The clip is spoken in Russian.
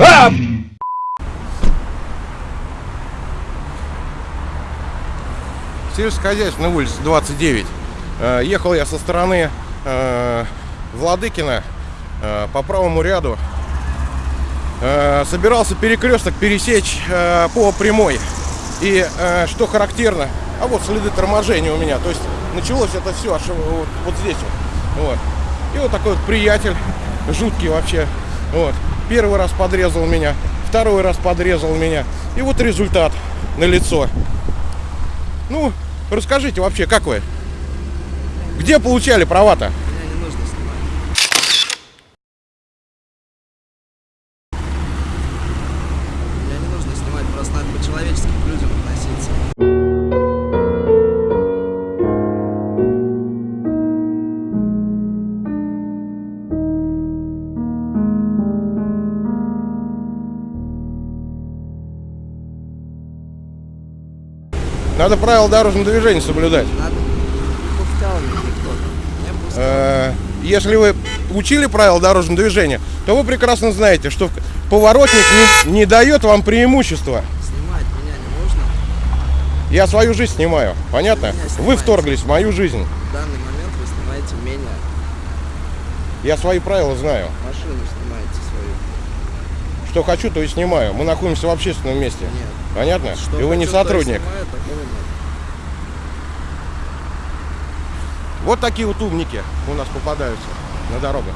А! Сельскохозяйственная улица 29. Ехал я со стороны э, Владыкина э, по правому ряду. Э, собирался перекресток пересечь по прямой. И что характерно, а вот следы торможения у меня. То есть началось это все аж вот, вот здесь. Вот. вот. И вот такой вот приятель, жуткий вообще. Вот. Первый раз подрезал меня, второй раз подрезал меня. И вот результат на лицо. Ну, расскажите вообще, как вы? Где получали права-то? Надо правила дорожного движения соблюдать. Надо. Не. Э, Если вы учили правила дорожного движения, то вы прекрасно знаете, что поворотник не, не дает вам преимущества. Снимать меня не нужно. Я свою жизнь снимаю, понятно? Вы вторглись в мою жизнь. В данный момент вы снимаете меня. Я свои правила знаю. Машину снимаете свою. Что хочу, то и снимаю. Мы находимся в общественном месте. Нет. Понятно? Что и вы не хочу, и сотрудник. снимаю, такого нет. Вот такие вот умники у нас попадаются на дорогах.